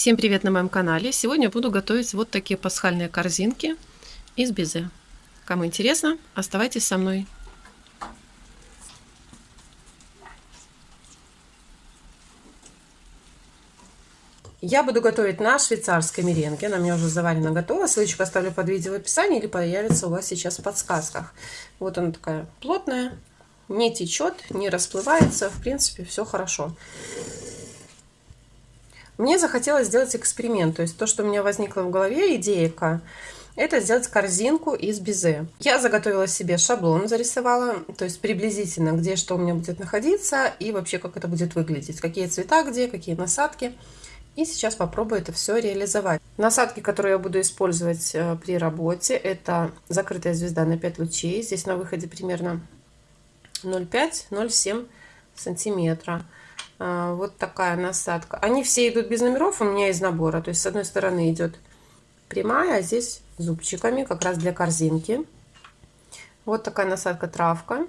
Всем привет на моем канале! Сегодня буду готовить вот такие пасхальные корзинки из безе. Кому интересно, оставайтесь со мной. Я буду готовить на швейцарской меренге. Она у меня уже заварена готова. Ссылочку оставлю под видео в описании или появится у вас сейчас в подсказках. Вот она такая плотная, не течет, не расплывается. В принципе, все хорошо. Мне захотелось сделать эксперимент, то есть то, что у меня возникло в голове, идейка, это сделать корзинку из безе. Я заготовила себе шаблон, зарисовала, то есть приблизительно, где что у меня будет находиться и вообще как это будет выглядеть, какие цвета где, какие насадки. И сейчас попробую это все реализовать. Насадки, которые я буду использовать э, при работе, это закрытая звезда на 5 лучей. Здесь на выходе примерно 0,5-0,7 сантиметра. А, вот такая насадка. Они все идут без номеров у меня из набора. То есть с одной стороны идет прямая, а здесь зубчиками, как раз для корзинки. Вот такая насадка травка.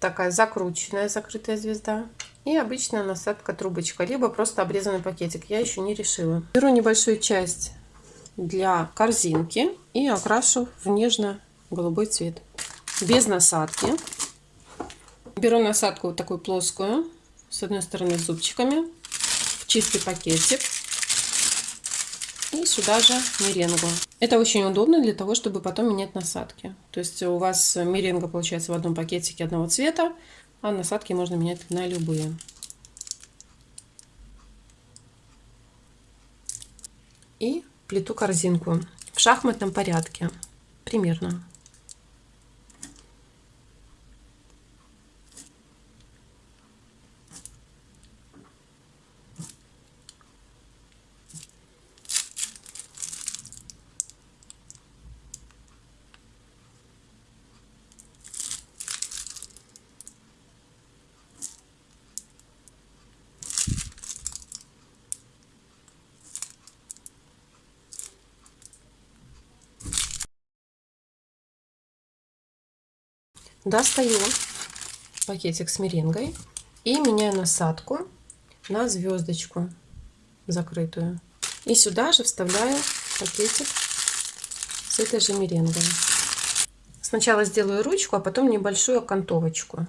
Такая закрученная закрытая звезда. И обычная насадка трубочка, либо просто обрезанный пакетик. Я еще не решила. Беру небольшую часть для корзинки и окрашу в нежно-голубой цвет. Без насадки. Беру насадку вот такую плоскую с одной стороны зубчиками в чистый пакетик и сюда же меренгу. Это очень удобно для того, чтобы потом менять насадки. То есть у вас меренга получается в одном пакетике одного цвета, а насадки можно менять на любые. И плиту корзинку в шахматном порядке примерно. Достаю пакетик с меренгой и меняю насадку на звездочку закрытую. И сюда же вставляю пакетик с этой же меренгой. Сначала сделаю ручку, а потом небольшую окантовочку.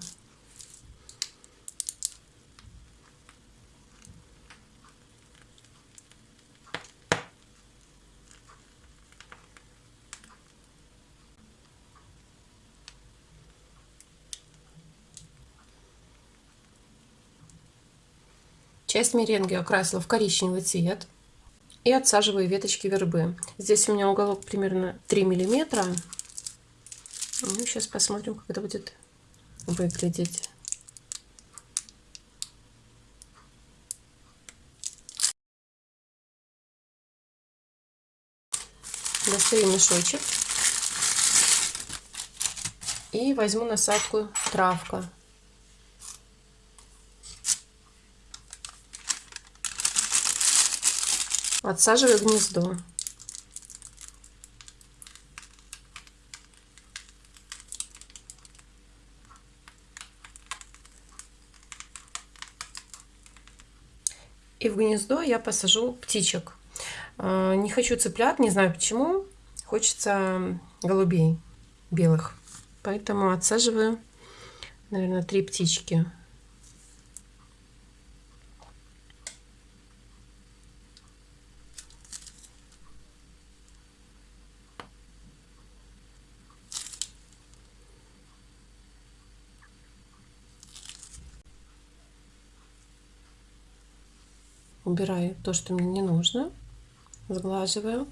Часть меренги окрасила в коричневый цвет и отсаживаю веточки вербы. Здесь у меня уголок примерно 3 миллиметра. Ну, сейчас посмотрим, как это будет выглядеть. Достаю мешочек и возьму насадку травка. Отсаживаю гнездо. И в гнездо я посажу птичек. А, не хочу цыплят, не знаю почему. Хочется голубей белых. Поэтому отсаживаю, наверное, три птички. Убираю то, что мне не нужно, сглаживаю.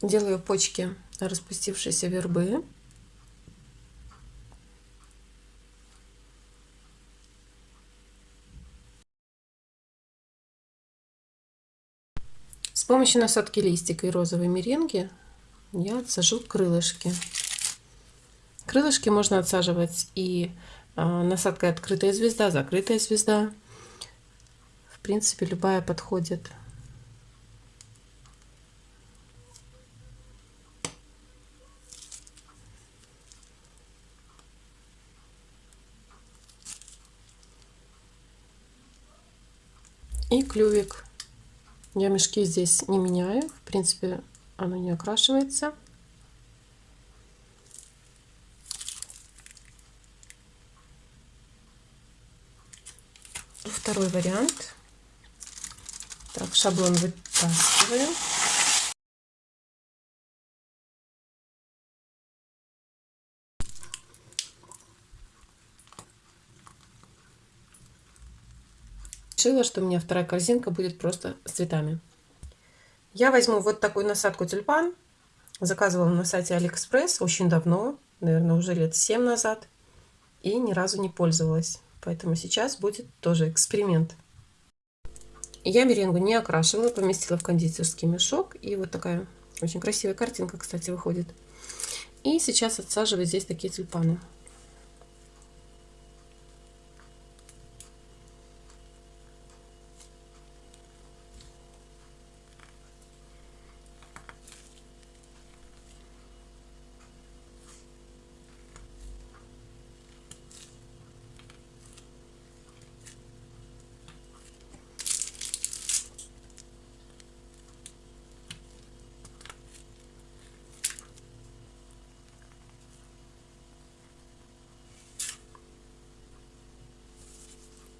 Делаю почки распустившейся вербы. С помощью насадки листика и розовой меренги я отсажу крылышки. Крылышки можно отсаживать и насадка открытая звезда, закрытая звезда. В принципе, любая подходит. И клювик. Я мешки здесь не меняю. В принципе, оно не окрашивается. Второй вариант. Так, шаблон вытаскиваю. решила, что у меня вторая корзинка будет просто с цветами. Я возьму вот такую насадку тюльпан. Заказывала на сайте Алиэкспресс очень давно, наверное, уже лет 7 назад. И ни разу не пользовалась. Поэтому сейчас будет тоже эксперимент. Я меренгу не окрашивала, поместила в кондитерский мешок. И вот такая очень красивая картинка, кстати, выходит. И сейчас отсаживаю здесь такие тюльпаны.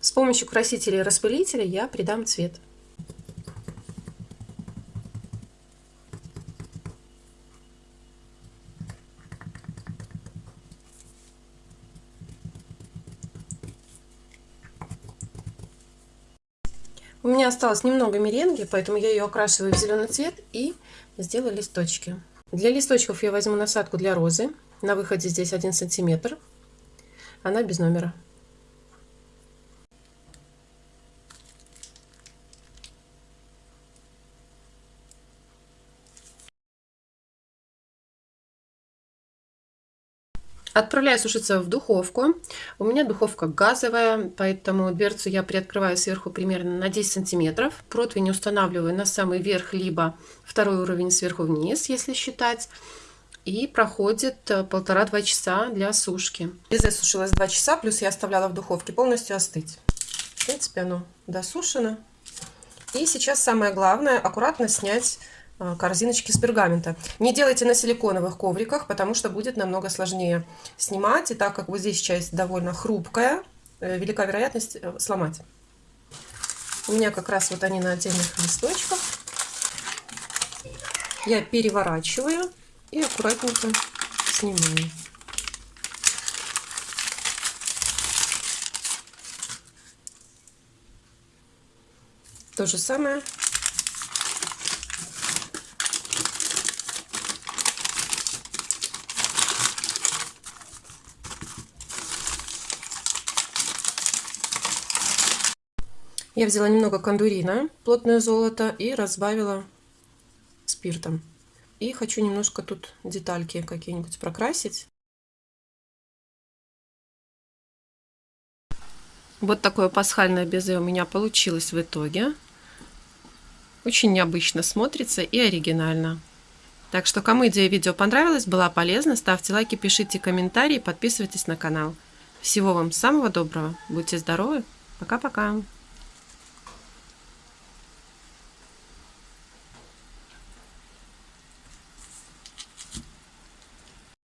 С помощью красителя и распылителя я придам цвет. У меня осталось немного меренги, поэтому я ее окрашиваю в зеленый цвет и сделаю листочки. Для листочков я возьму насадку для розы. На выходе здесь 1 сантиметр. Она без номера. Отправляю сушиться в духовку. У меня духовка газовая, поэтому дверцу я приоткрываю сверху примерно на 10 сантиметров. Противень устанавливаю на самый верх, либо второй уровень сверху вниз, если считать. И проходит э, полтора-два часа для сушки. Безе сушилось 2 часа, плюс я оставляла в духовке полностью остыть. В принципе, оно досушено. И сейчас самое главное, аккуратно снять корзиночки с пергамента. Не делайте на силиконовых ковриках, потому что будет намного сложнее снимать. И так как вот здесь часть довольно хрупкая, э, велика вероятность э, сломать. У меня как раз вот они на отдельных листочках. Я переворачиваю и аккуратненько снимаю. То же самое Я взяла немного кондурина, плотное золото, и разбавила спиртом. И хочу немножко тут детальки какие-нибудь прокрасить. Вот такое пасхальное безе у меня получилось в итоге. Очень необычно смотрится и оригинально. Так что кому идея видео понравилась, была полезна, ставьте лайки, пишите комментарии, подписывайтесь на канал. Всего вам самого доброго, будьте здоровы, пока-пока!